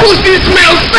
pussy this